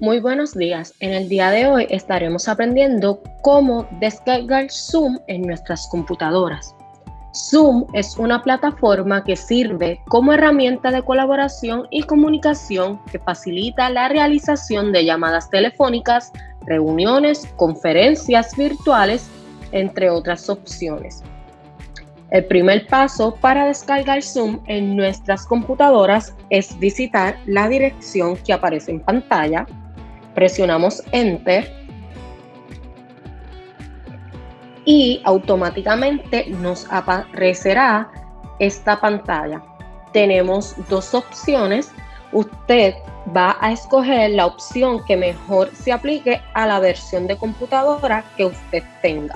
Muy buenos días. En el día de hoy estaremos aprendiendo cómo descargar Zoom en nuestras computadoras. Zoom es una plataforma que sirve como herramienta de colaboración y comunicación que facilita la realización de llamadas telefónicas, reuniones, conferencias virtuales, entre otras opciones. El primer paso para descargar Zoom en nuestras computadoras es visitar la dirección que aparece en pantalla presionamos Enter y automáticamente nos aparecerá esta pantalla. Tenemos dos opciones. Usted va a escoger la opción que mejor se aplique a la versión de computadora que usted tenga.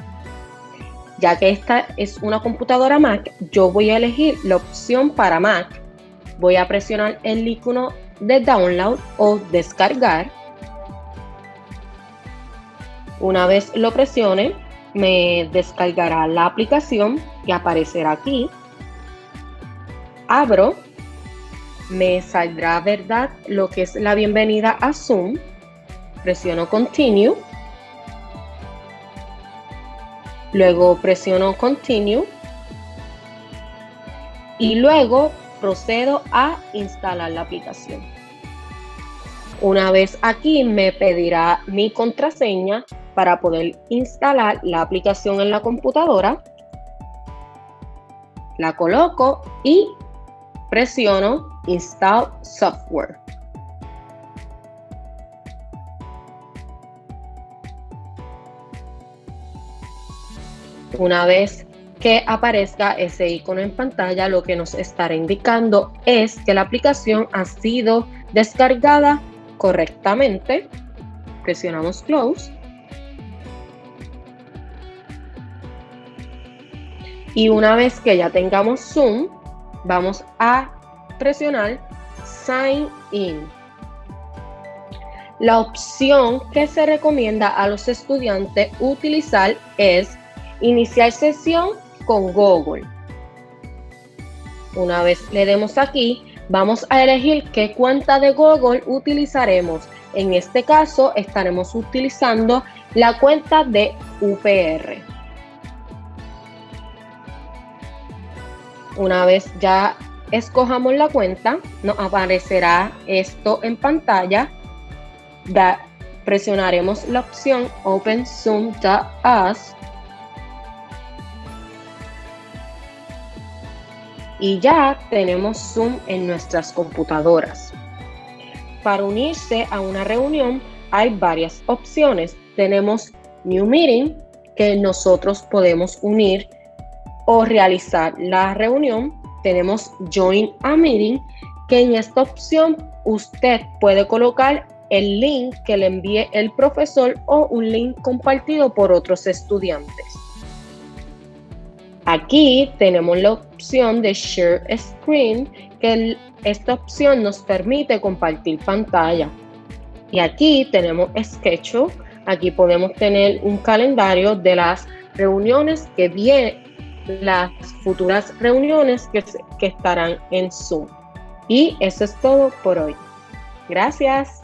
Ya que esta es una computadora Mac, yo voy a elegir la opción para Mac. Voy a presionar el icono de download o descargar una vez lo presione, me descargará la aplicación que aparecerá aquí. Abro, me saldrá, ¿verdad?, lo que es la bienvenida a Zoom. Presiono Continue. Luego presiono Continue. Y luego procedo a instalar la aplicación. Una vez aquí me pedirá mi contraseña para poder instalar la aplicación en la computadora. La coloco y presiono Install Software. Una vez que aparezca ese icono en pantalla, lo que nos estará indicando es que la aplicación ha sido descargada correctamente. Presionamos Close Y una vez que ya tengamos Zoom, vamos a presionar Sign In. La opción que se recomienda a los estudiantes utilizar es iniciar sesión con Google. Una vez le demos aquí, vamos a elegir qué cuenta de Google utilizaremos. En este caso estaremos utilizando la cuenta de UPR. Una vez ya escojamos la cuenta, nos aparecerá esto en pantalla. presionaremos la opción Open Zoom to Us. Y ya tenemos Zoom en nuestras computadoras. Para unirse a una reunión hay varias opciones. Tenemos New Meeting, que nosotros podemos unir o realizar la reunión, tenemos Join a Meeting, que en esta opción usted puede colocar el link que le envíe el profesor o un link compartido por otros estudiantes. Aquí tenemos la opción de Share Screen, que esta opción nos permite compartir pantalla. Y aquí tenemos Schedule, aquí podemos tener un calendario de las reuniones que, viene, las futuras reuniones que, que estarán en Zoom. Y eso es todo por hoy. Gracias.